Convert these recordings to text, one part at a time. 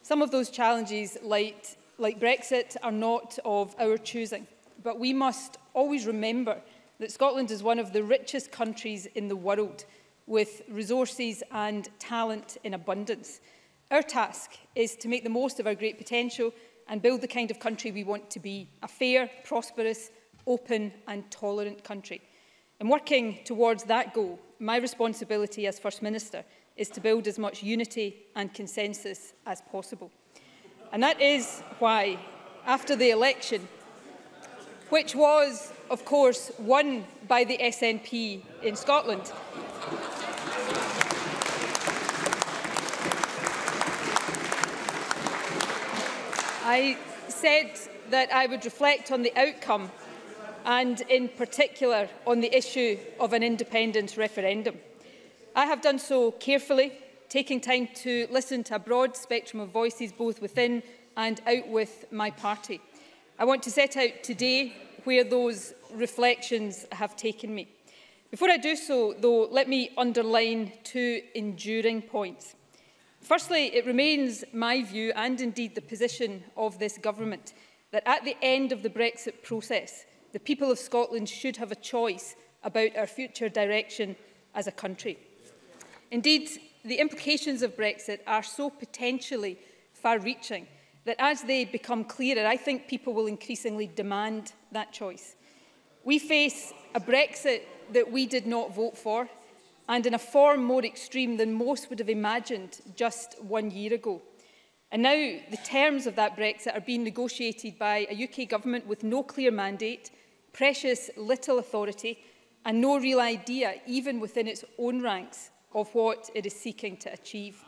Some of those challenges light like Brexit are not of our choosing, but we must always remember that Scotland is one of the richest countries in the world, with resources and talent in abundance. Our task is to make the most of our great potential and build the kind of country we want to be, a fair, prosperous, open and tolerant country. And working towards that goal, my responsibility as First Minister is to build as much unity and consensus as possible. And that is why, after the election, which was, of course, won by the SNP in Scotland, I said that I would reflect on the outcome and in particular on the issue of an independence referendum. I have done so carefully taking time to listen to a broad spectrum of voices both within and out with my party. I want to set out today where those reflections have taken me. Before I do so, though, let me underline two enduring points. Firstly, it remains my view, and indeed the position of this government, that at the end of the Brexit process, the people of Scotland should have a choice about our future direction as a country. Indeed, the implications of Brexit are so potentially far-reaching that as they become clearer, I think people will increasingly demand that choice. We face a Brexit that we did not vote for and in a form more extreme than most would have imagined just one year ago. And now the terms of that Brexit are being negotiated by a UK government with no clear mandate, precious little authority and no real idea, even within its own ranks, of what it is seeking to achieve.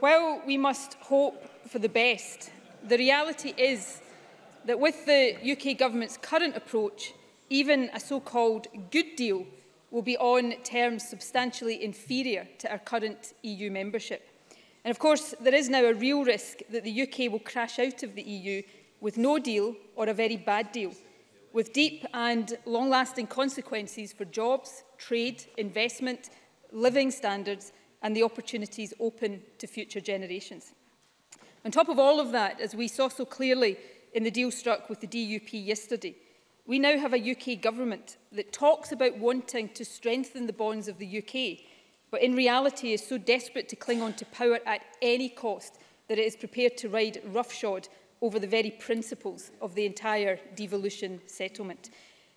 While we must hope for the best, the reality is that with the UK Government's current approach, even a so-called good deal will be on terms substantially inferior to our current EU membership. And of course, there is now a real risk that the UK will crash out of the EU with no deal or a very bad deal, with deep and long-lasting consequences for jobs, trade, investment living standards and the opportunities open to future generations. On top of all of that, as we saw so clearly in the deal struck with the DUP yesterday, we now have a UK government that talks about wanting to strengthen the bonds of the UK, but in reality is so desperate to cling on to power at any cost that it is prepared to ride roughshod over the very principles of the entire devolution settlement.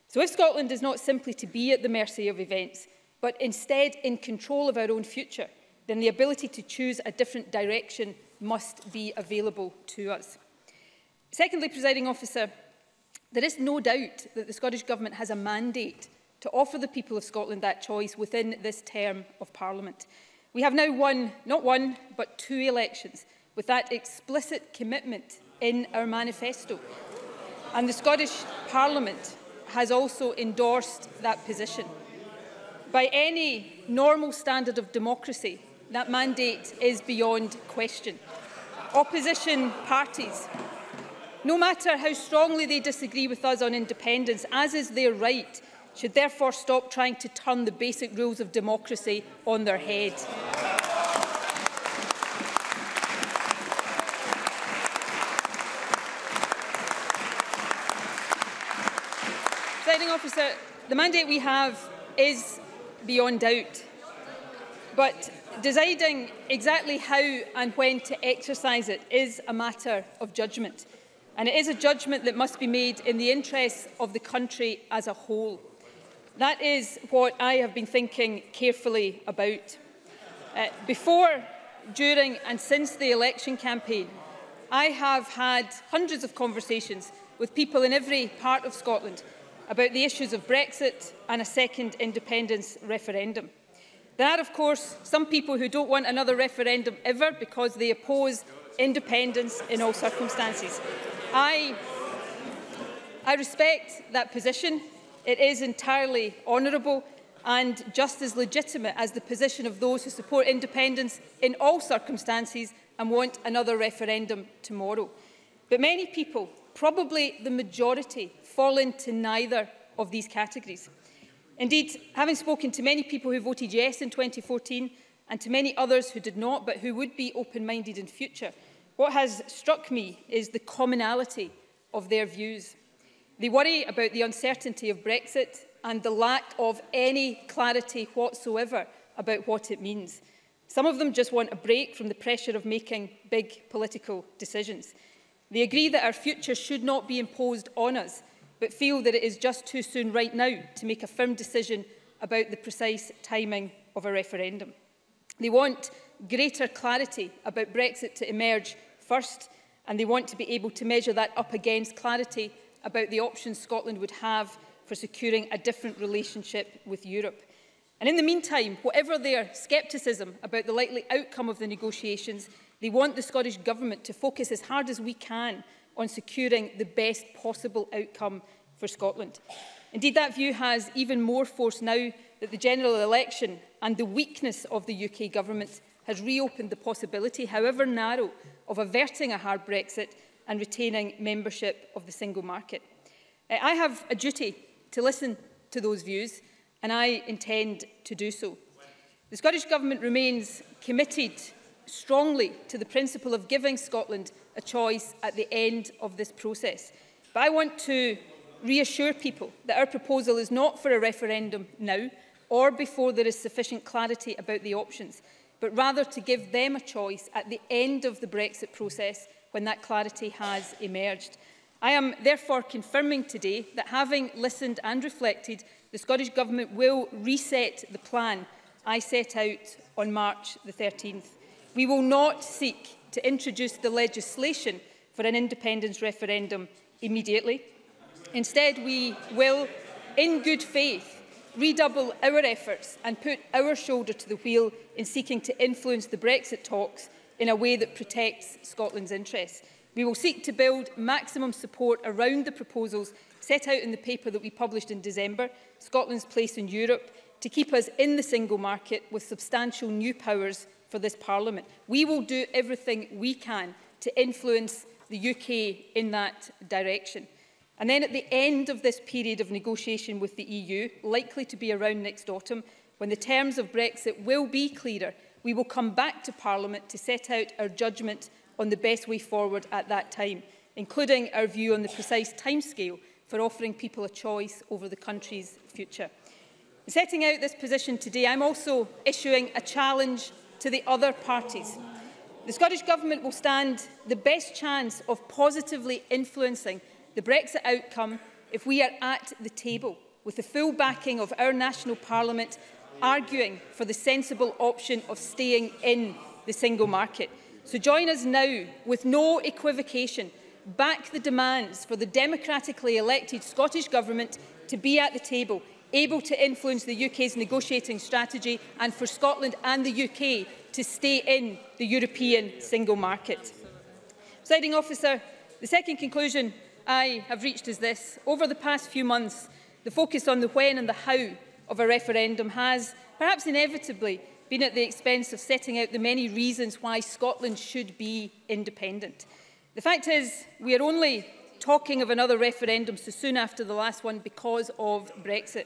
So if Scotland is not simply to be at the mercy of events, but instead in control of our own future, then the ability to choose a different direction must be available to us. Secondly, presiding officer, there is no doubt that the Scottish Government has a mandate to offer the people of Scotland that choice within this term of Parliament. We have now won, not one, but two elections with that explicit commitment in our manifesto. And the Scottish Parliament has also endorsed that position. By any normal standard of democracy, that mandate is beyond question. Opposition parties, no matter how strongly they disagree with us on independence, as is their right, should therefore stop trying to turn the basic rules of democracy on their head. Presiding officer, the mandate we have is beyond doubt. But deciding exactly how and when to exercise it is a matter of judgment. And it is a judgment that must be made in the interests of the country as a whole. That is what I have been thinking carefully about. Uh, before, during and since the election campaign, I have had hundreds of conversations with people in every part of Scotland about the issues of Brexit and a second independence referendum. There are, of course, some people who don't want another referendum ever because they oppose independence in all circumstances. I, I respect that position. It is entirely honourable and just as legitimate as the position of those who support independence in all circumstances and want another referendum tomorrow. But many people, probably the majority, fall into neither of these categories. Indeed, having spoken to many people who voted yes in 2014 and to many others who did not but who would be open-minded in future, what has struck me is the commonality of their views. They worry about the uncertainty of Brexit and the lack of any clarity whatsoever about what it means. Some of them just want a break from the pressure of making big political decisions. They agree that our future should not be imposed on us, but feel that it is just too soon right now to make a firm decision about the precise timing of a referendum. They want greater clarity about Brexit to emerge first, and they want to be able to measure that up against clarity about the options Scotland would have for securing a different relationship with Europe. And in the meantime, whatever their scepticism about the likely outcome of the negotiations, they want the Scottish Government to focus as hard as we can on securing the best possible outcome for Scotland. Indeed, that view has even more force now that the general election and the weakness of the UK government has reopened the possibility, however narrow, of averting a hard Brexit and retaining membership of the single market. Eh, I have a duty to listen to those views and I intend to do so. The Scottish Government remains committed strongly to the principle of giving Scotland a choice at the end of this process. But I want to reassure people that our proposal is not for a referendum now or before there is sufficient clarity about the options, but rather to give them a choice at the end of the Brexit process when that clarity has emerged. I am therefore confirming today that having listened and reflected, the Scottish Government will reset the plan I set out on March the 13th. We will not seek to introduce the legislation for an independence referendum immediately. Instead, we will, in good faith, redouble our efforts and put our shoulder to the wheel in seeking to influence the Brexit talks in a way that protects Scotland's interests. We will seek to build maximum support around the proposals set out in the paper that we published in December, Scotland's Place in Europe, to keep us in the single market with substantial new powers for this Parliament. We will do everything we can to influence the UK in that direction. And then at the end of this period of negotiation with the EU, likely to be around next autumn, when the terms of Brexit will be clearer, we will come back to Parliament to set out our judgment on the best way forward at that time, including our view on the precise timescale for offering people a choice over the country's future. setting out this position today, I'm also issuing a challenge to the other parties. The Scottish Government will stand the best chance of positively influencing the Brexit outcome if we are at the table with the full backing of our national parliament arguing for the sensible option of staying in the single market. So join us now with no equivocation, back the demands for the democratically elected Scottish Government to be at the table able to influence the UK's negotiating strategy and for Scotland and the UK to stay in the European single market. Presiding officer, the second conclusion I have reached is this. Over the past few months, the focus on the when and the how of a referendum has, perhaps inevitably, been at the expense of setting out the many reasons why Scotland should be independent. The fact is, we are only talking of another referendum so soon after the last one because of Brexit.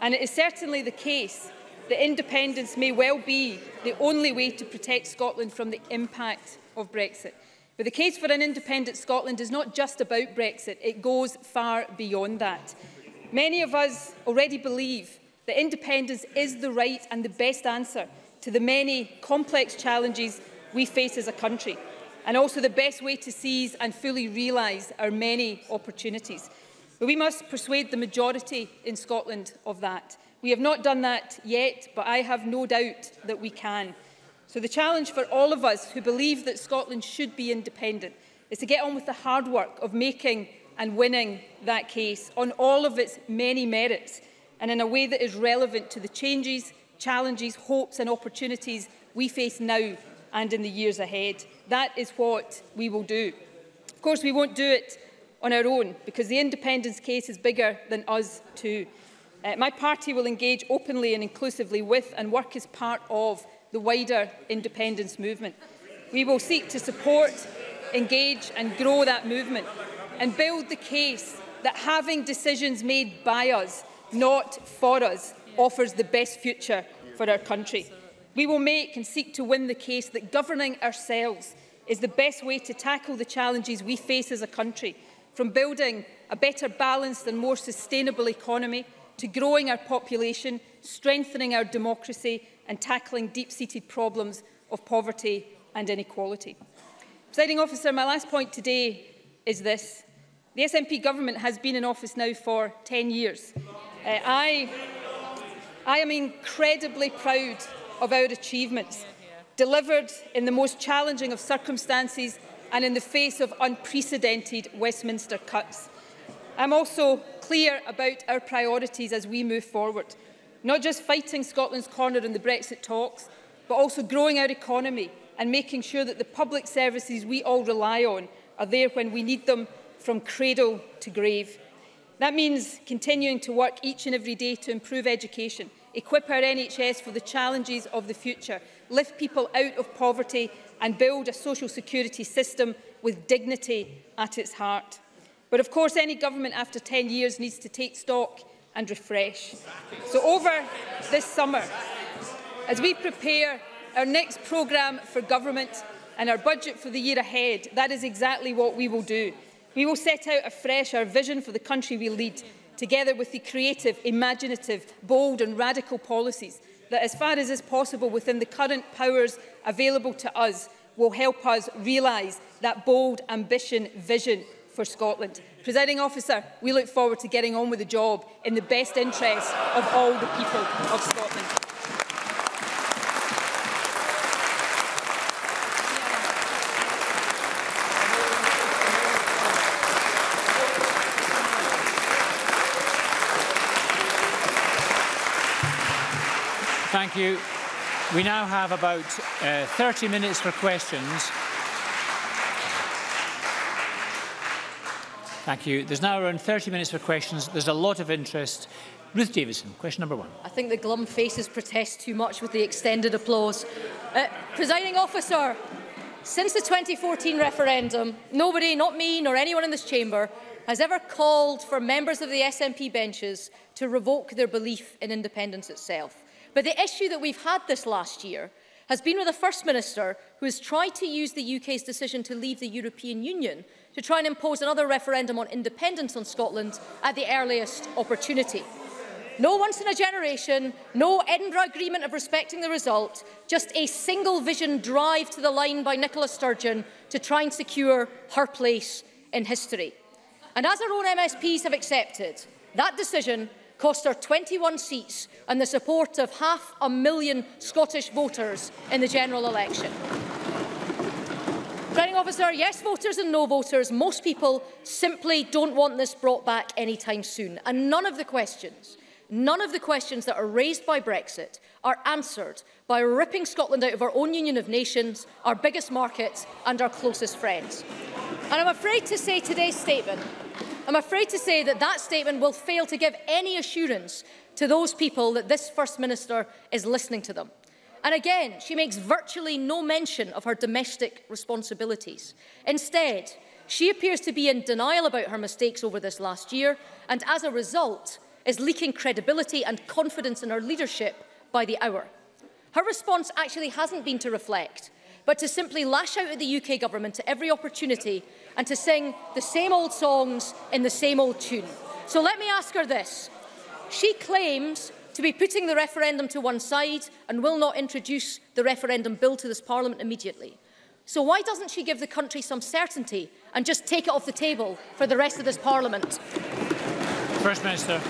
And it is certainly the case that independence may well be the only way to protect Scotland from the impact of Brexit. But the case for an independent Scotland is not just about Brexit, it goes far beyond that. Many of us already believe that independence is the right and the best answer to the many complex challenges we face as a country, and also the best way to seize and fully realise our many opportunities. But we must persuade the majority in Scotland of that. We have not done that yet, but I have no doubt that we can. So the challenge for all of us who believe that Scotland should be independent is to get on with the hard work of making and winning that case on all of its many merits and in a way that is relevant to the changes, challenges, hopes and opportunities we face now and in the years ahead. That is what we will do. Of course, we won't do it on our own because the independence case is bigger than us too. Uh, my party will engage openly and inclusively with and work as part of the wider independence movement. We will seek to support, engage and grow that movement and build the case that having decisions made by us, not for us, offers the best future for our country. We will make and seek to win the case that governing ourselves is the best way to tackle the challenges we face as a country – from building a better balanced and more sustainable economy to growing our population, strengthening our democracy and tackling deep-seated problems of poverty and inequality. Presiding officer, my last point today is this. The SNP government has been in office now for 10 years. Uh, I, I am incredibly proud of our achievements, delivered in the most challenging of circumstances and in the face of unprecedented Westminster cuts. I'm also clear about our priorities as we move forward, not just fighting Scotland's corner in the Brexit talks, but also growing our economy and making sure that the public services we all rely on are there when we need them from cradle to grave. That means continuing to work each and every day to improve education, equip our NHS for the challenges of the future, lift people out of poverty and build a social security system with dignity at its heart. But of course, any government after 10 years needs to take stock and refresh. So over this summer, as we prepare our next programme for government and our budget for the year ahead, that is exactly what we will do. We will set out afresh our vision for the country we lead, together with the creative, imaginative, bold and radical policies that as far as is possible within the current powers available to us will help us realise that bold ambition vision for Scotland. Presiding officer, we look forward to getting on with the job in the best interests of all the people of Scotland. Thank you. We now have about uh, 30 minutes for questions. Thank you. There's now around 30 minutes for questions. There's a lot of interest. Ruth Davidson, question number one. I think the glum faces protest too much with the extended applause. Uh, presiding officer, since the 2014 referendum, nobody, not me nor anyone in this chamber, has ever called for members of the SNP benches to revoke their belief in independence itself. But the issue that we've had this last year has been with the First Minister who has tried to use the UK's decision to leave the European Union to try and impose another referendum on independence on Scotland at the earliest opportunity. No once in a generation, no Edinburgh Agreement of respecting the result, just a single vision drive to the line by Nicola Sturgeon to try and secure her place in history. And as our own MSPs have accepted, that decision cost her 21 seats and the support of half a million Scottish voters in the general election. Presiding officer, yes voters and no voters, most people simply don't want this brought back anytime soon. And none of the questions, none of the questions that are raised by Brexit are answered by ripping Scotland out of our own union of nations, our biggest markets and our closest friends. And I'm afraid to say today's statement I'm afraid to say that that statement will fail to give any assurance to those people that this First Minister is listening to them. And again, she makes virtually no mention of her domestic responsibilities. Instead, she appears to be in denial about her mistakes over this last year and as a result is leaking credibility and confidence in her leadership by the hour. Her response actually hasn't been to reflect but to simply lash out at the UK government at every opportunity and to sing the same old songs in the same old tune. So let me ask her this. She claims to be putting the referendum to one side and will not introduce the referendum bill to this parliament immediately. So why doesn't she give the country some certainty and just take it off the table for the rest of this parliament? First Minister.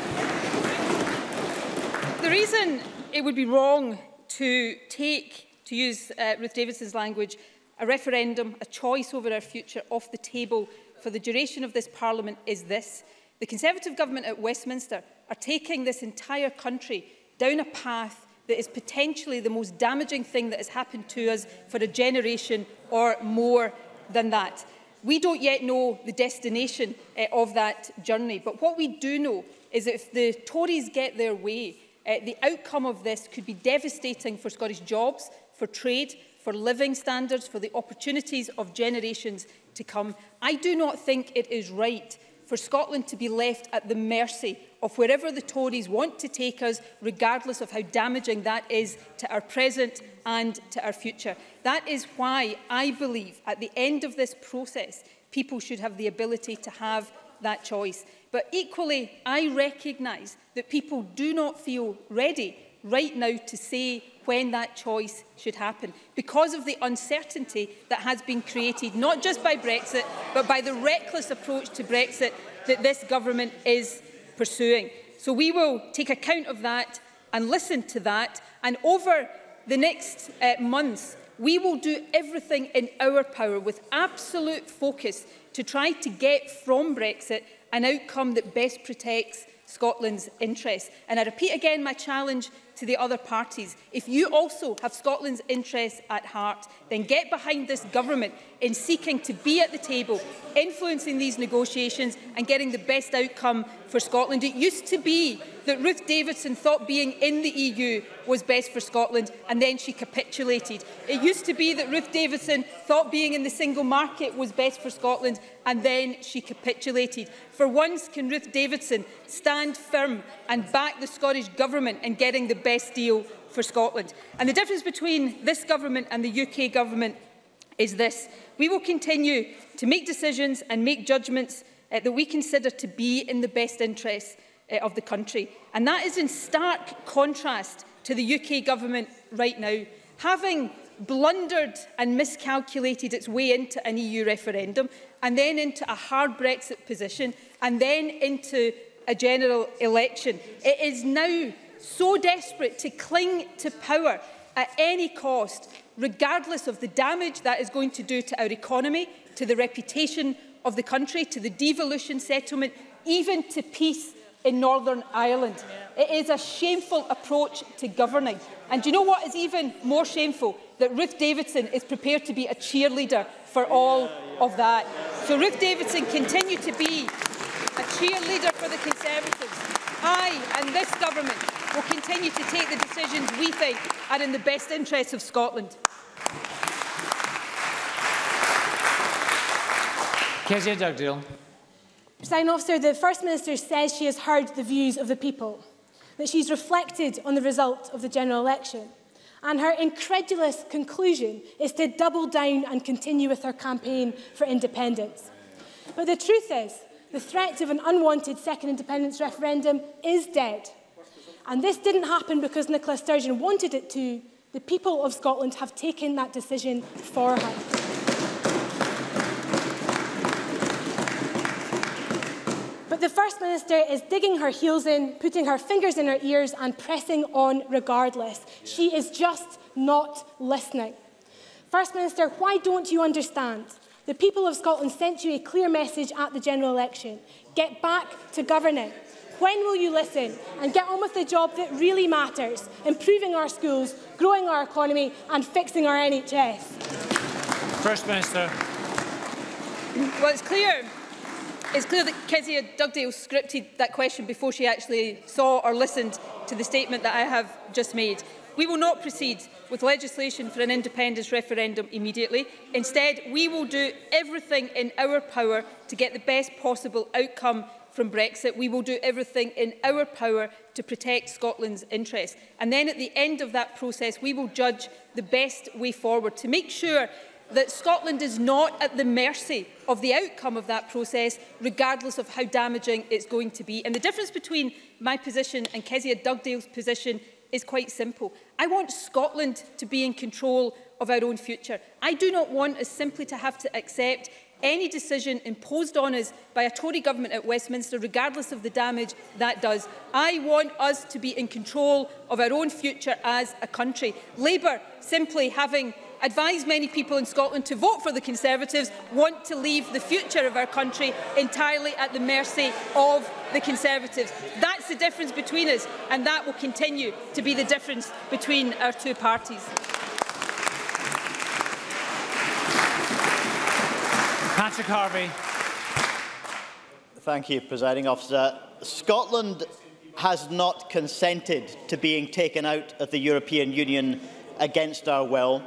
The reason it would be wrong to take to use uh, Ruth Davidson's language, a referendum, a choice over our future off the table for the duration of this Parliament is this. The Conservative government at Westminster are taking this entire country down a path that is potentially the most damaging thing that has happened to us for a generation or more than that. We don't yet know the destination uh, of that journey, but what we do know is that if the Tories get their way, uh, the outcome of this could be devastating for Scottish jobs, for trade, for living standards, for the opportunities of generations to come. I do not think it is right for Scotland to be left at the mercy of wherever the Tories want to take us, regardless of how damaging that is to our present and to our future. That is why I believe at the end of this process, people should have the ability to have that choice. But equally, I recognise that people do not feel ready right now to say when that choice should happen because of the uncertainty that has been created, not just by Brexit, but by the reckless approach to Brexit that this government is pursuing. So we will take account of that and listen to that. And over the next uh, months, we will do everything in our power with absolute focus to try to get from Brexit an outcome that best protects Scotland's interests. And I repeat again my challenge to the other parties. If you also have Scotland's interests at heart, then get behind this government in seeking to be at the table, influencing these negotiations and getting the best outcome for Scotland. It used to be that Ruth Davidson thought being in the EU was best for Scotland and then she capitulated. It used to be that Ruth Davidson thought being in the single market was best for Scotland and then she capitulated. For once can Ruth Davidson stand firm and back the Scottish Government in getting the best best deal for Scotland. And the difference between this government and the UK government is this. We will continue to make decisions and make judgments uh, that we consider to be in the best interests uh, of the country. And that is in stark contrast to the UK government right now. Having blundered and miscalculated its way into an EU referendum and then into a hard Brexit position and then into a general election. It is now so desperate to cling to power at any cost, regardless of the damage that is going to do to our economy, to the reputation of the country, to the devolution settlement, even to peace in Northern Ireland. It is a shameful approach to governing. And you know what is even more shameful? That Ruth Davidson is prepared to be a cheerleader for all of that. So Ruth Davidson continue to be a cheerleader for the Conservatives. I and this government will continue to take the decisions we think are in the best interests of Scotland. Kezia Dugdale. President Officer, the First Minister says she has heard the views of the people, that she's reflected on the result of the general election. And her incredulous conclusion is to double down and continue with her campaign for independence. But the truth is, the threat of an unwanted second independence referendum is dead. And this didn't happen because Nicola Sturgeon wanted it to. The people of Scotland have taken that decision for her. But the First Minister is digging her heels in, putting her fingers in her ears and pressing on regardless. She is just not listening. First Minister, why don't you understand? The people of Scotland sent you a clear message at the general election. Get back to governing. When will you listen and get on with the job that really matters, improving our schools, growing our economy and fixing our NHS? First Minister. Well, it's clear It's clear that Kezia Dugdale scripted that question before she actually saw or listened to the statement that I have just made. We will not proceed with legislation for an independence referendum immediately. Instead, we will do everything in our power to get the best possible outcome from Brexit, we will do everything in our power to protect Scotland's interests. And then at the end of that process, we will judge the best way forward to make sure that Scotland is not at the mercy of the outcome of that process, regardless of how damaging it's going to be. And the difference between my position and Kezia Dugdale's position is quite simple. I want Scotland to be in control of our own future. I do not want us simply to have to accept any decision imposed on us by a Tory government at Westminster, regardless of the damage that does. I want us to be in control of our own future as a country. Labour simply having advised many people in Scotland to vote for the Conservatives want to leave the future of our country entirely at the mercy of the Conservatives. That's the difference between us and that will continue to be the difference between our two parties. Mr Carvey. Thank you, Presiding Officer. Scotland has not consented to being taken out of the European Union against our will.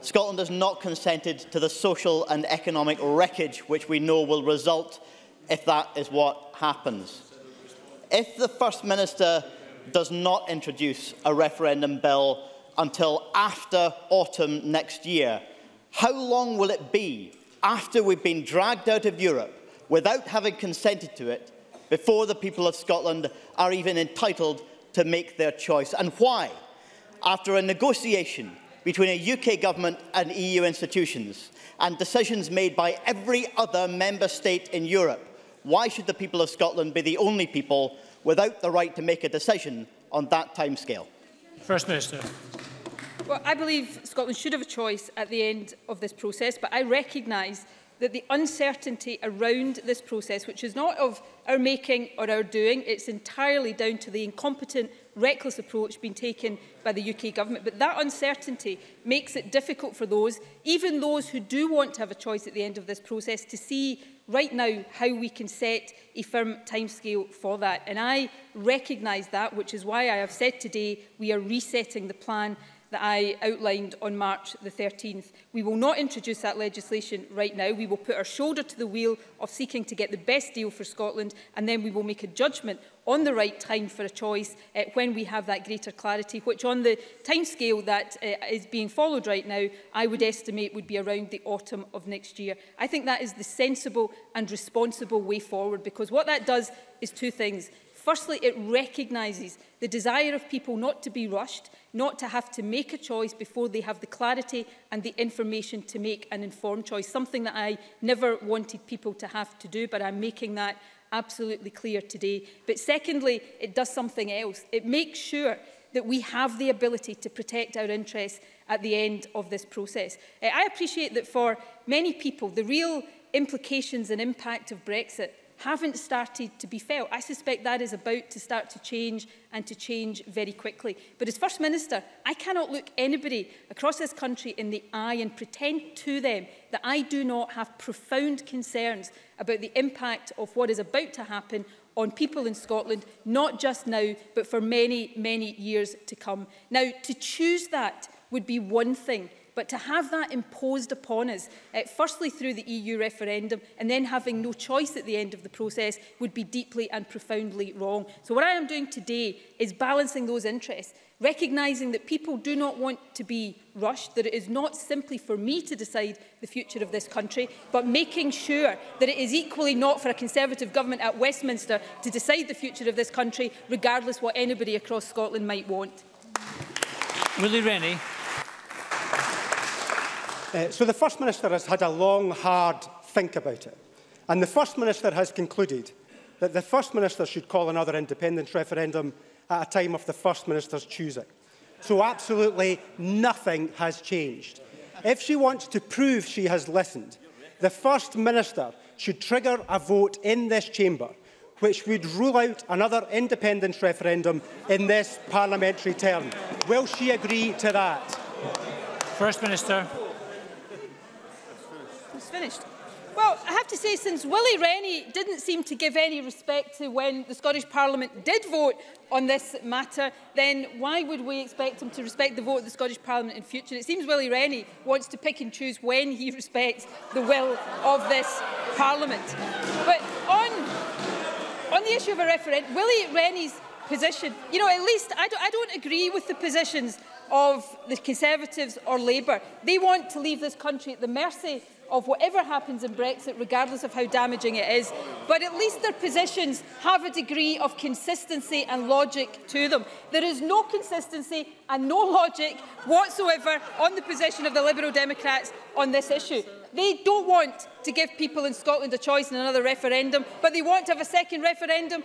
Scotland has not consented to the social and economic wreckage which we know will result if that is what happens. If the First Minister does not introduce a referendum bill until after autumn next year, how long will it be after we've been dragged out of Europe without having consented to it before the people of Scotland are even entitled to make their choice. And why? After a negotiation between a UK government and EU institutions and decisions made by every other member state in Europe, why should the people of Scotland be the only people without the right to make a decision on that timescale? First Minister. Well, I believe Scotland should have a choice at the end of this process, but I recognise that the uncertainty around this process, which is not of our making or our doing, it's entirely down to the incompetent, reckless approach being taken by the UK government. But that uncertainty makes it difficult for those, even those who do want to have a choice at the end of this process, to see right now how we can set a firm timescale for that. And I recognise that, which is why I have said today we are resetting the plan that I outlined on March the 13th. We will not introduce that legislation right now. We will put our shoulder to the wheel of seeking to get the best deal for Scotland and then we will make a judgment on the right time for a choice uh, when we have that greater clarity, which on the timescale that uh, is being followed right now, I would estimate would be around the autumn of next year. I think that is the sensible and responsible way forward because what that does is two things. Firstly, it recognises the desire of people not to be rushed, not to have to make a choice before they have the clarity and the information to make an informed choice, something that I never wanted people to have to do, but I'm making that absolutely clear today. But secondly, it does something else. It makes sure that we have the ability to protect our interests at the end of this process. Eh, I appreciate that for many people, the real implications and impact of Brexit haven't started to be felt. I suspect that is about to start to change and to change very quickly. But as First Minister, I cannot look anybody across this country in the eye and pretend to them that I do not have profound concerns about the impact of what is about to happen on people in Scotland, not just now, but for many, many years to come. Now, to choose that would be one thing, But to have that imposed upon us, uh, firstly through the EU referendum and then having no choice at the end of the process would be deeply and profoundly wrong. So what I am doing today is balancing those interests recognising that people do not want to be rushed, that it is not simply for me to decide the future of this country, but making sure that it is equally not for a Conservative government at Westminster to decide the future of this country, regardless what anybody across Scotland might want. Willie Rennie. Uh, so the First Minister has had a long, hard think about it. And the First Minister has concluded that the First Minister should call another independence referendum at a time of the First Minister's choosing. So absolutely nothing has changed. If she wants to prove she has listened, the First Minister should trigger a vote in this chamber which would rule out another independence referendum in this parliamentary term. Will she agree to that? First Minister finished. Well, I have to say, since Willie Rennie didn't seem to give any respect to when the Scottish Parliament did vote on this matter, then why would we expect him to respect the vote of the Scottish Parliament in future? It seems Willie Rennie wants to pick and choose when he respects the will of this Parliament. But on, on the issue of a referendum, Willie Rennie's position, you know, at least I don't, I don't agree with the positions of the Conservatives or Labour. They want to leave this country at the mercy of whatever happens in Brexit, regardless of how damaging it is. But at least their positions have a degree of consistency and logic to them. There is no consistency and no logic whatsoever on the position of the Liberal Democrats on this issue. They don't want to give people in Scotland a choice in another referendum, but they want to have a second referendum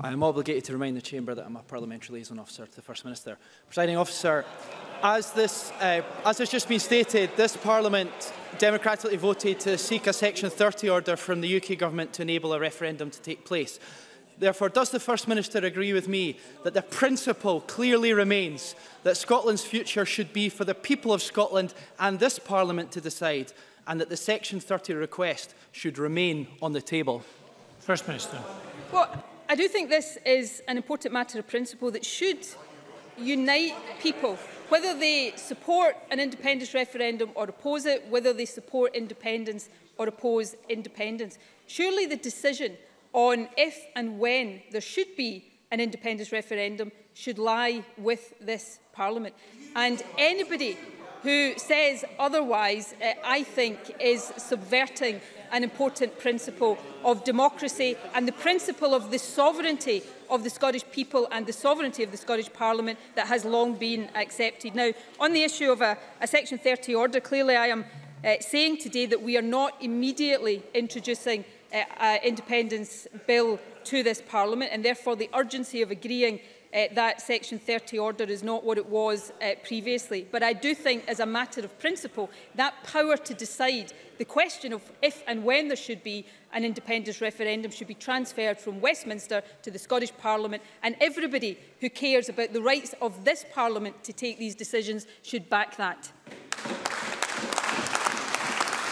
I am obligated to remind the Chamber that I'm a parliamentary liaison officer to the First Minister. Presiding officer, as this, uh, as has just been stated, this Parliament democratically voted to seek a Section 30 order from the UK Government to enable a referendum to take place. Therefore, does the First Minister agree with me that the principle clearly remains that Scotland's future should be for the people of Scotland and this Parliament to decide, and that the Section 30 request should remain on the table? First Minister. What? I do think this is an important matter of principle that should unite people, whether they support an independence referendum or oppose it, whether they support independence or oppose independence. Surely the decision on if and when there should be an independence referendum should lie with this Parliament. And anybody who says otherwise, uh, I think, is subverting an important principle of democracy and the principle of the sovereignty of the Scottish people and the sovereignty of the Scottish Parliament that has long been accepted. Now, on the issue of a, a Section 30 order, clearly I am uh, saying today that we are not immediately introducing uh, uh, independence bill to this Parliament and therefore the urgency of agreeing uh, that Section 30 order is not what it was uh, previously. But I do think, as a matter of principle, that power to decide the question of if and when there should be an independence referendum should be transferred from Westminster to the Scottish Parliament and everybody who cares about the rights of this Parliament to take these decisions should back that.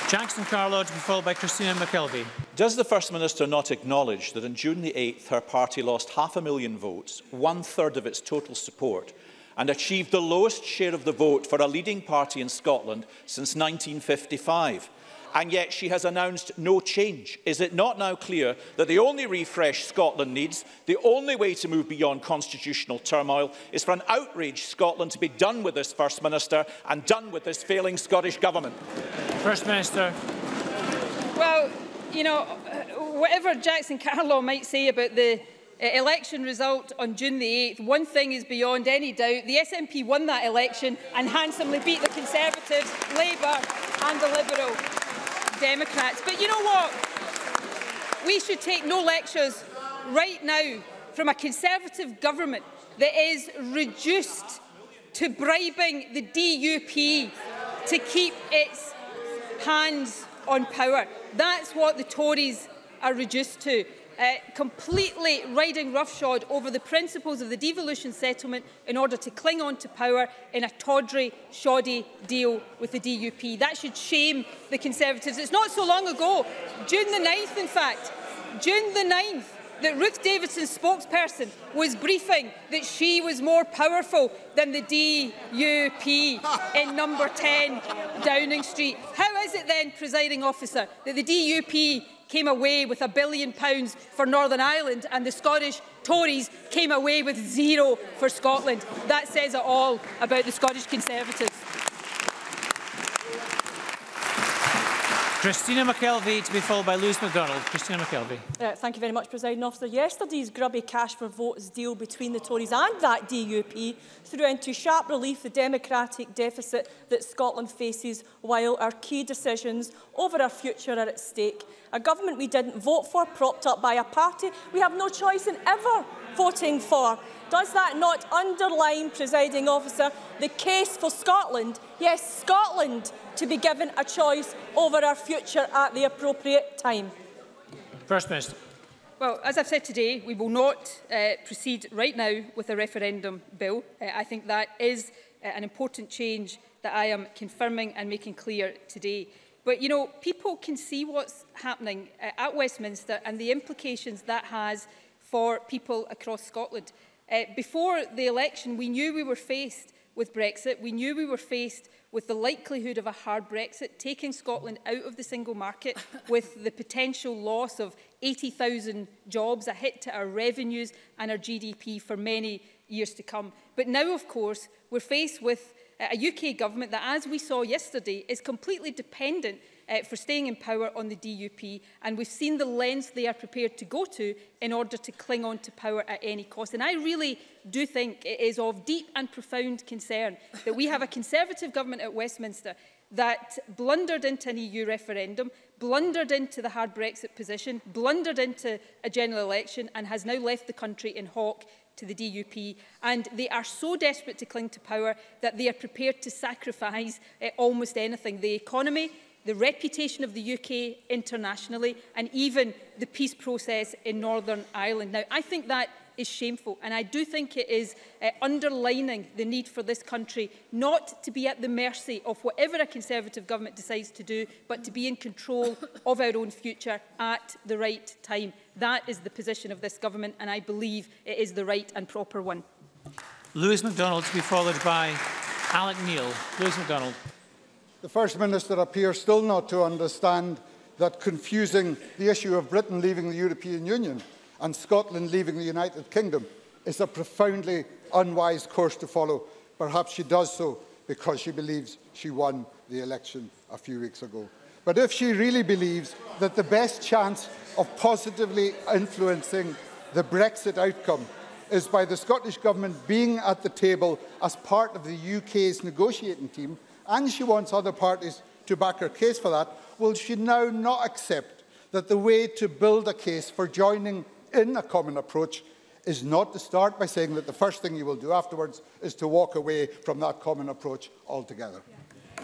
Jackson Carlow to be followed by Christina McKelvey. Does the First Minister not acknowledge that on June the 8th her party lost half a million votes, one-third of its total support, and achieved the lowest share of the vote for a leading party in Scotland since 1955? and yet she has announced no change. Is it not now clear that the only refresh Scotland needs, the only way to move beyond constitutional turmoil, is for an outraged Scotland to be done with this First Minister and done with this failing Scottish Government? First Minister. Well, you know, uh, whatever Jackson Carlow might say about the uh, election result on June the 8th, one thing is beyond any doubt. The SNP won that election and handsomely beat the Conservatives, Labour and the Liberals. Democrats. But you know what? We should take no lectures right now from a Conservative government that is reduced to bribing the DUP to keep its hands on power. That's what the Tories are reduced to uh, completely riding roughshod over the principles of the devolution settlement in order to cling on to power in a tawdry, shoddy deal with the DUP. That should shame the Conservatives. It's not so long ago, June the 9th in fact, June the 9th, that Ruth Davidson's spokesperson was briefing that she was more powerful than the DUP in number 10 Downing Street. How is it then, presiding officer, that the DUP came away with a billion pounds for Northern Ireland and the Scottish Tories came away with zero for Scotland. That says it all about the Scottish Conservatives. Christina McKelvey to be followed by Lewis MacDonald. Christina McKelvey. Uh, thank you very much, President Officer. Yesterday's grubby cash for votes deal between the Tories and that DUP threw into sharp relief the democratic deficit that Scotland faces while our key decisions over our future are at stake. A government we didn't vote for, propped up by a party we have no choice in ever voting for. Does that not underline, presiding officer, the case for Scotland? Yes, Scotland to be given a choice over our future at the appropriate time. First Minister. Well, as I've said today, we will not uh, proceed right now with a referendum bill. Uh, I think that is uh, an important change that I am confirming and making clear today. But, you know, people can see what's happening uh, at Westminster and the implications that has for people across Scotland. Uh, before the election, we knew we were faced with Brexit. We knew we were faced with the likelihood of a hard Brexit, taking Scotland out of the single market with the potential loss of 80,000 jobs, a hit to our revenues and our GDP for many years to come. But now, of course, we're faced with a UK government that, as we saw yesterday, is completely dependent uh, for staying in power on the DUP and we've seen the lengths they are prepared to go to in order to cling on to power at any cost. And I really do think it is of deep and profound concern that we have a Conservative government at Westminster that blundered into an EU referendum, blundered into the hard Brexit position, blundered into a general election and has now left the country in hawk to the DUP and they are so desperate to cling to power that they are prepared to sacrifice uh, almost anything. The economy, the reputation of the UK internationally and even the peace process in Northern Ireland. Now, I think that is shameful and I do think it is uh, underlining the need for this country not to be at the mercy of whatever a Conservative government decides to do but to be in control of our own future at the right time. That is the position of this government and I believe it is the right and proper one. Lewis MacDonald to be followed by Alec Neil. Lewis MacDonald. The First Minister appears still not to understand that confusing the issue of Britain leaving the European Union and Scotland leaving the United Kingdom is a profoundly unwise course to follow. Perhaps she does so because she believes she won the election a few weeks ago. But if she really believes that the best chance of positively influencing the Brexit outcome is by the Scottish Government being at the table as part of the UK's negotiating team, and she wants other parties to back her case for that, will she now not accept that the way to build a case for joining in a common approach is not to start by saying that the first thing you will do afterwards is to walk away from that common approach altogether?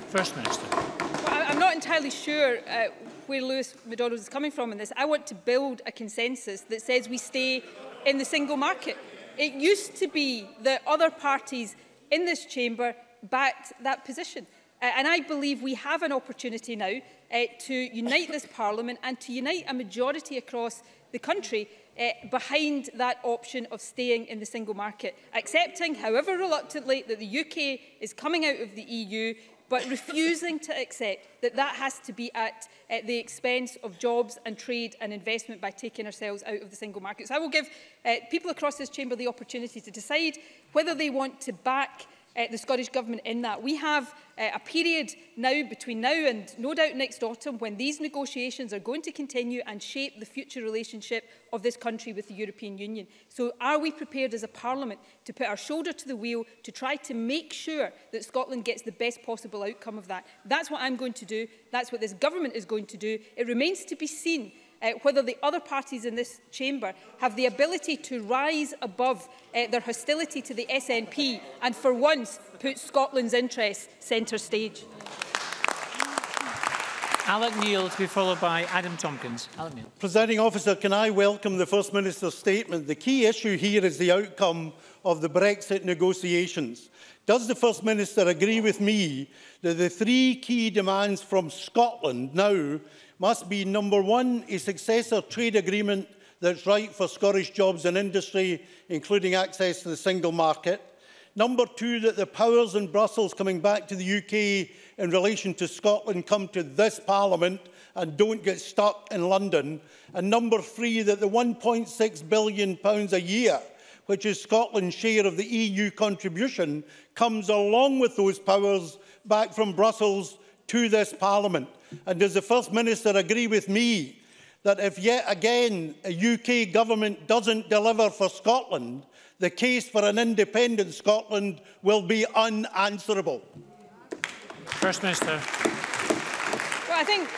First Minister. Well, I'm not entirely sure uh, where Lewis McDonald is coming from in this. I want to build a consensus that says we stay in the single market. It used to be that other parties in this chamber backed that position. Uh, and I believe we have an opportunity now uh, to unite this Parliament and to unite a majority across the country uh, behind that option of staying in the single market, accepting, however reluctantly, that the UK is coming out of the EU, but refusing to accept that that has to be at uh, the expense of jobs and trade and investment by taking ourselves out of the single market. So I will give uh, people across this chamber the opportunity to decide whether they want to back uh, the Scottish Government in that. We have uh, a period now between now and no doubt next autumn when these negotiations are going to continue and shape the future relationship of this country with the European Union. So are we prepared as a parliament to put our shoulder to the wheel to try to make sure that Scotland gets the best possible outcome of that? That's what I'm going to do. That's what this government is going to do. It remains to be seen uh, whether the other parties in this chamber have the ability to rise above uh, their hostility to the SNP and for once put Scotland's interests centre stage. Alec Neil to be followed by Adam Tompkins. Alec Neil. Presiding officer, can I welcome the First Minister's statement? The key issue here is the outcome of the Brexit negotiations. Does the First Minister agree with me that the three key demands from Scotland now must be number one, a successor trade agreement that's right for Scottish jobs and industry, including access to the single market. Number two, that the powers in Brussels coming back to the UK in relation to Scotland come to this Parliament and don't get stuck in London. And number three, that the £1.6 billion pounds a year which is Scotland's share of the EU contribution, comes along with those powers back from Brussels to this Parliament? And does the First Minister agree with me that if yet again a UK government doesn't deliver for Scotland, the case for an independent Scotland will be unanswerable? First Minister. Well, I think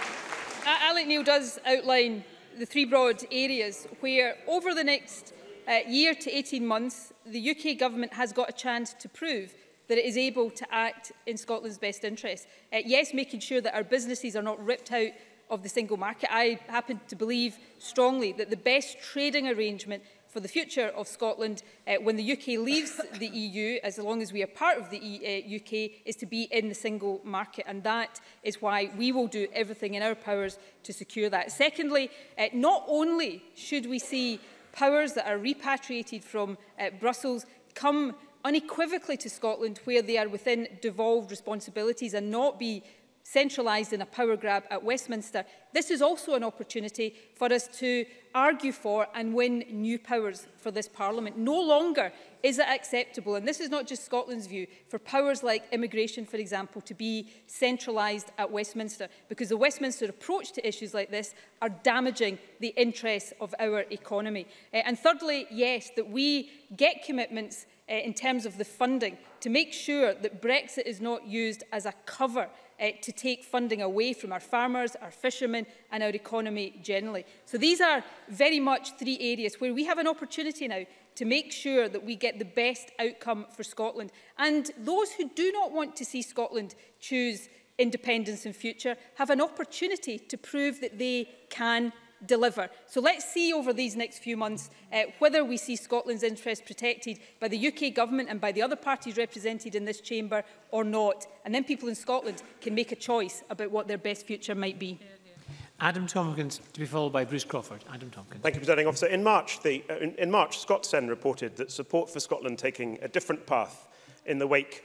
uh, Alec Neil does outline the three broad areas where over the next uh, year to 18 months the UK government has got a chance to prove that it is able to act in Scotland's best interest. Uh, yes, making sure that our businesses are not ripped out of the single market. I happen to believe strongly that the best trading arrangement for the future of Scotland uh, when the UK leaves the EU, as long as we are part of the e uh, UK, is to be in the single market. And that is why we will do everything in our powers to secure that. Secondly, uh, not only should we see powers that are repatriated from uh, Brussels come unequivocally to Scotland where they are within devolved responsibilities and not be centralised in a power grab at Westminster, this is also an opportunity for us to argue for and win new powers for this Parliament. No longer is it acceptable, and this is not just Scotland's view, for powers like immigration, for example, to be centralised at Westminster, because the Westminster approach to issues like this are damaging the interests of our economy. Eh, and thirdly, yes, that we get commitments uh, in terms of the funding to make sure that Brexit is not used as a cover uh, to take funding away from our farmers, our fishermen and our economy generally. So these are very much three areas where we have an opportunity now to make sure that we get the best outcome for Scotland. And those who do not want to see Scotland choose independence in future have an opportunity to prove that they can deliver. So let's see over these next few months uh, whether we see Scotland's interests protected by the UK government and by the other parties represented in this chamber or not. And then people in Scotland can make a choice about what their best future might be. Adam Tompkins, to be followed by Bruce Crawford. Adam Tompkins. Thank you, Presiding Officer. In March, the, uh, in, in March, Scotsen reported that support for Scotland taking a different path in the wake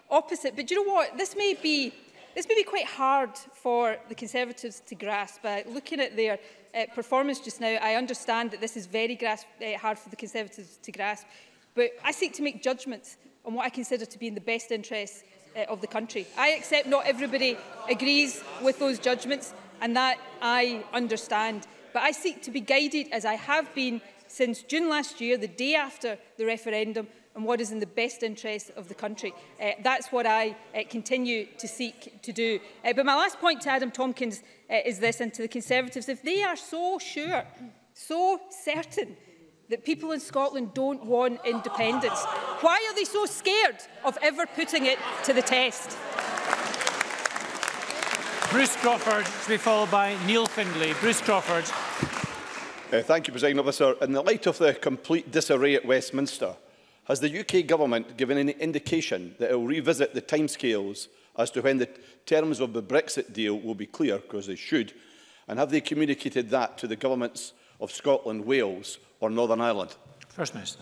opposite. But you know what? This may be This may be quite hard for the Conservatives to grasp. Uh, looking at their uh, performance just now, I understand that this is very grasp, uh, hard for the Conservatives to grasp. But I seek to make judgments on what I consider to be in the best interests uh, eh, of the country. I accept not everybody agrees with those judgments and that I understand. But I seek to be guided as I have been since June last year, the day after the referendum, and what is in the best interest of the country. Uh, that's what I uh, continue to seek to do. Uh, but my last point to Adam Tompkins uh, is this, and to the Conservatives, if they are so sure, so certain that people in Scotland don't want independence. Why are they so scared of ever putting it to the test? Bruce Crawford to be followed by Neil Findlay. Bruce Crawford. Uh, thank you, President Officer. In the light of the complete disarray at Westminster, has the UK Government given any indication that it will revisit the timescales as to when the terms of the Brexit deal will be clear, because they should, and have they communicated that to the Government's of Scotland, Wales or Northern Ireland? First Minister.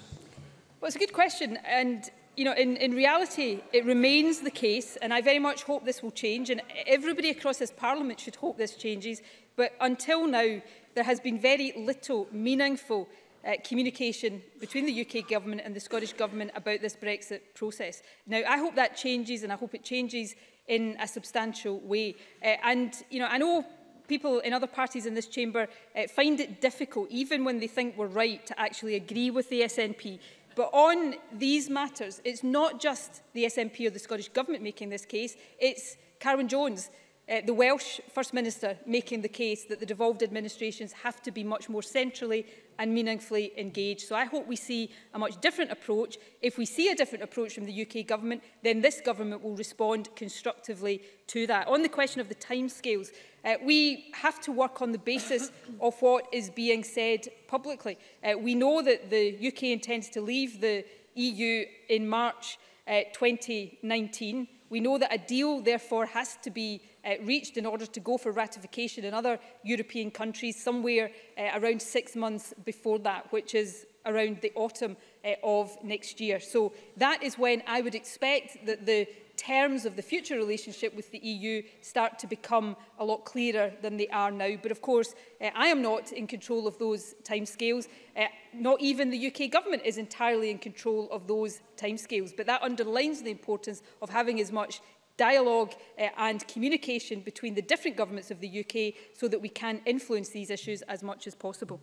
Well, it's a good question. And you know, in, in reality, it remains the case, and I very much hope this will change, and everybody across this Parliament should hope this changes, but until now, there has been very little meaningful uh, communication between the UK Government and the Scottish Government about this Brexit process. Now, I hope that changes, and I hope it changes in a substantial way. Uh, and, you know, I know people in other parties in this chamber uh, find it difficult, even when they think we're right, to actually agree with the SNP. But on these matters, it's not just the SNP or the Scottish Government making this case, it's Karen Jones, uh, the Welsh First Minister making the case that the devolved administrations have to be much more centrally and meaningfully engaged. So I hope we see a much different approach. If we see a different approach from the UK government, then this government will respond constructively to that. On the question of the timescales, uh, we have to work on the basis of what is being said publicly. Uh, we know that the UK intends to leave the EU in March uh, 2019. We know that a deal, therefore, has to be uh, reached in order to go for ratification in other European countries somewhere uh, around six months before that, which is around the autumn uh, of next year. So that is when I would expect that the terms of the future relationship with the EU start to become a lot clearer than they are now. But of course, uh, I am not in control of those timescales. Uh, not even the UK government is entirely in control of those timescales. But that underlines the importance of having as much dialogue uh, and communication between the different governments of the UK so that we can influence these issues as much as possible.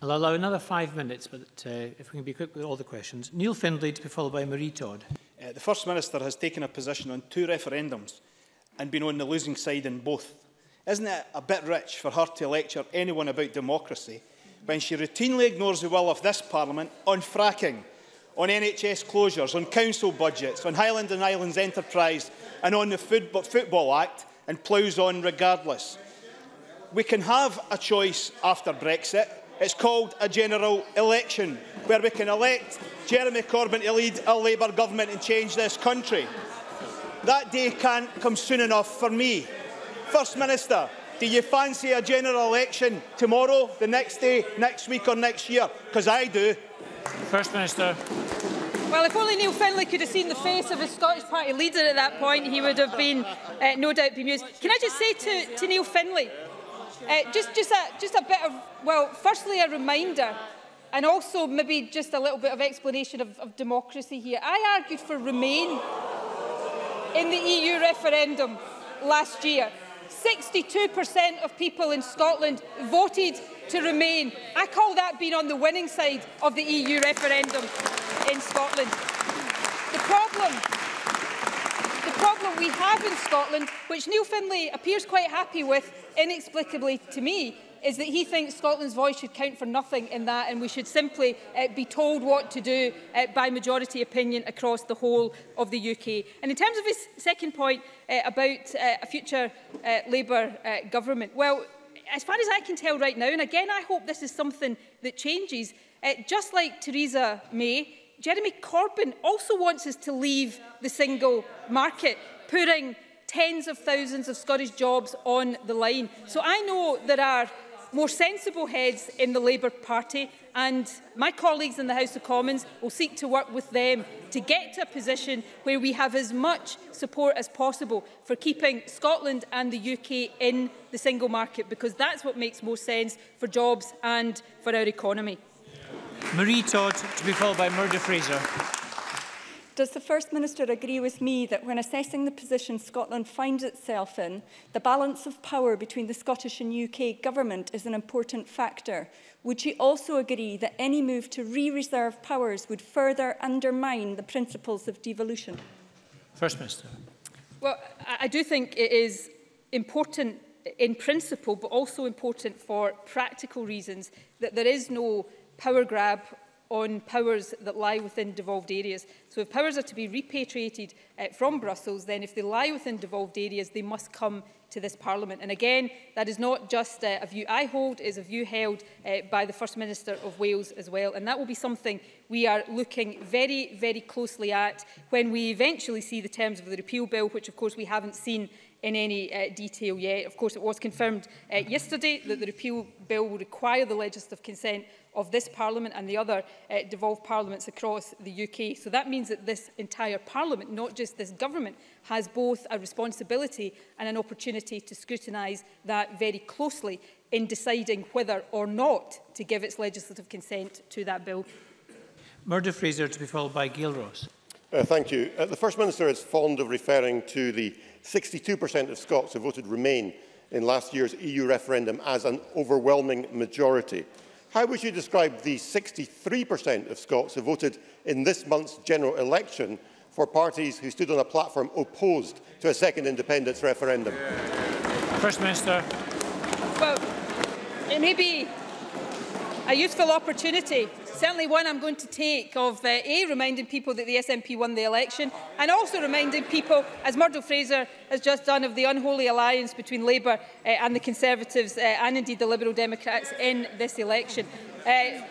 I'll allow another five minutes, but uh, if we can be quick with all the questions. Neil Findlay to be followed by Marie Todd. Uh, the First Minister has taken a position on two referendums and been on the losing side in both. Isn't it a bit rich for her to lecture anyone about democracy when she routinely ignores the will of this Parliament on fracking? on NHS closures, on council budgets, on Highland and Islands Enterprise and on the Food Football Act and ploughs on regardless. We can have a choice after Brexit. It's called a general election, where we can elect Jeremy Corbyn to lead a Labour government and change this country. That day can't come soon enough for me. First Minister, do you fancy a general election tomorrow, the next day, next week or next year? Because I do. First Minister. Well, if only Neil Findlay could have seen the face of his Scottish Party leader at that point, he would have been uh, no doubt bemused. Can I just say to, to Neil Findlay, uh, just, just, a, just a bit of, well, firstly a reminder and also maybe just a little bit of explanation of, of democracy here. I argued for Remain in the EU referendum last year. 62% of people in Scotland voted to remain. I call that being on the winning side of the EU referendum in Scotland. The problem the problem we have in Scotland, which Neil Finlay appears quite happy with, inexplicably to me, is that he thinks Scotland's voice should count for nothing in that and we should simply uh, be told what to do uh, by majority opinion across the whole of the UK. And in terms of his second point uh, about uh, a future uh, Labour uh, government, well, as far as I can tell right now, and again, I hope this is something that changes, uh, just like Theresa May, Jeremy Corbyn also wants us to leave the single market, putting tens of thousands of Scottish jobs on the line. So I know there are more sensible heads in the Labour Party and my colleagues in the House of Commons will seek to work with them to get to a position where we have as much support as possible for keeping Scotland and the UK in the single market because that's what makes more sense for jobs and for our economy. Marie Todd to be followed by Murdo Fraser. Does the First Minister agree with me that when assessing the position Scotland finds itself in, the balance of power between the Scottish and UK government is an important factor? Would she also agree that any move to re-reserve powers would further undermine the principles of devolution? First Minister. Well, I do think it is important in principle, but also important for practical reasons, that there is no power grab on powers that lie within devolved areas. So if powers are to be repatriated uh, from Brussels, then if they lie within devolved areas, they must come to this Parliament. And again, that is not just uh, a view I hold, it is a view held uh, by the First Minister of Wales as well. And that will be something we are looking very, very closely at when we eventually see the terms of the repeal bill, which of course we haven't seen in any uh, detail yet. Of course, it was confirmed uh, yesterday that the repeal bill will require the legislative consent of this Parliament and the other uh, devolved parliaments across the UK. So that means that this entire Parliament, not just this government, has both a responsibility and an opportunity to scrutinise that very closely in deciding whether or not to give its legislative consent to that bill. Murder Fraser to be followed by Gail Ross. Uh, thank you. Uh, the First Minister is fond of referring to the 62% of Scots who voted Remain in last year's EU referendum as an overwhelming majority. How would you describe the 63% of Scots who voted in this month's general election for parties who stood on a platform opposed to a second independence referendum? First Minister. Well, it may be a useful opportunity certainly one I'm going to take of uh, A, reminding people that the SNP won the election and also reminding people, as Murdo Fraser has just done, of the unholy alliance between Labour uh, and the Conservatives uh, and indeed the Liberal Democrats in this election. Uh,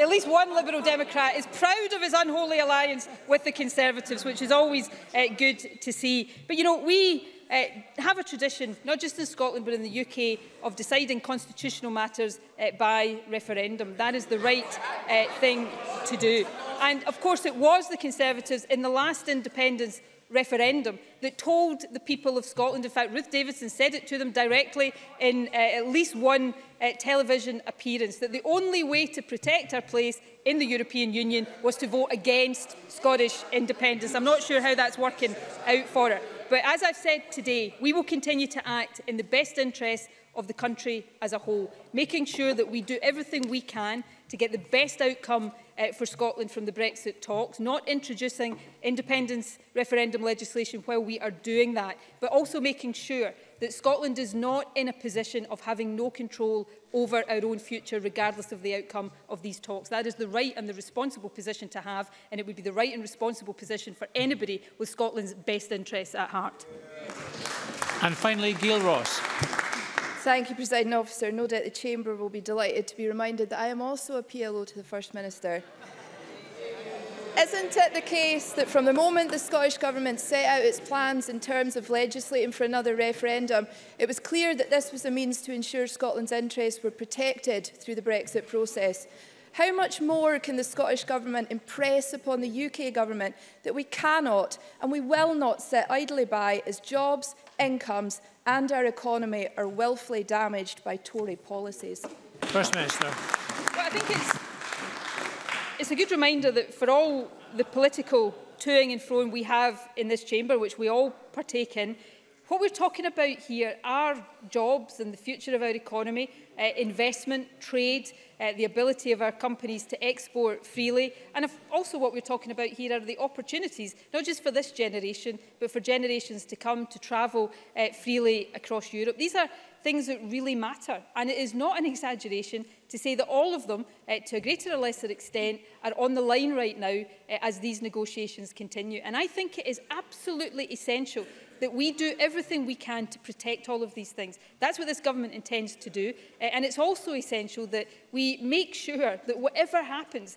at least one Liberal Democrat is proud of his unholy alliance with the Conservatives, which is always uh, good to see. But, you know, we uh, have a tradition, not just in Scotland but in the UK, of deciding constitutional matters uh, by referendum. That is the right uh, thing to do. And of course it was the Conservatives in the last independence referendum that told the people of Scotland, in fact Ruth Davidson said it to them directly in uh, at least one uh, television appearance, that the only way to protect our place in the European Union was to vote against Scottish independence. I'm not sure how that's working out for her. But as I've said today, we will continue to act in the best interest of the country as a whole, making sure that we do everything we can to get the best outcome uh, for Scotland from the Brexit talks, not introducing independence referendum legislation while we are doing that, but also making sure that Scotland is not in a position of having no control over our own future, regardless of the outcome of these talks. That is the right and the responsible position to have, and it would be the right and responsible position for anybody with Scotland's best interests at heart. And finally, Gail Ross. Thank you, President Officer. No doubt the Chamber will be delighted to be reminded that I am also a PLO to the First Minister. Isn't it the case that from the moment the Scottish Government set out its plans in terms of legislating for another referendum, it was clear that this was a means to ensure Scotland's interests were protected through the Brexit process? How much more can the Scottish Government impress upon the UK Government that we cannot and we will not sit idly by as jobs, incomes and our economy are willfully damaged by Tory policies? First Minister. Well, I think it's it's a good reminder that for all the political toing and froing we have in this chamber, which we all partake in, what we're talking about here are jobs and the future of our economy, uh, investment, trade, uh, the ability of our companies to export freely. And also what we're talking about here are the opportunities, not just for this generation, but for generations to come to travel uh, freely across Europe. These are things that really matter. And it is not an exaggeration to say that all of them, uh, to a greater or lesser extent, are on the line right now uh, as these negotiations continue. And I think it is absolutely essential that we do everything we can to protect all of these things. That's what this government intends to do. Eh, and it's also essential that we make sure that whatever happens,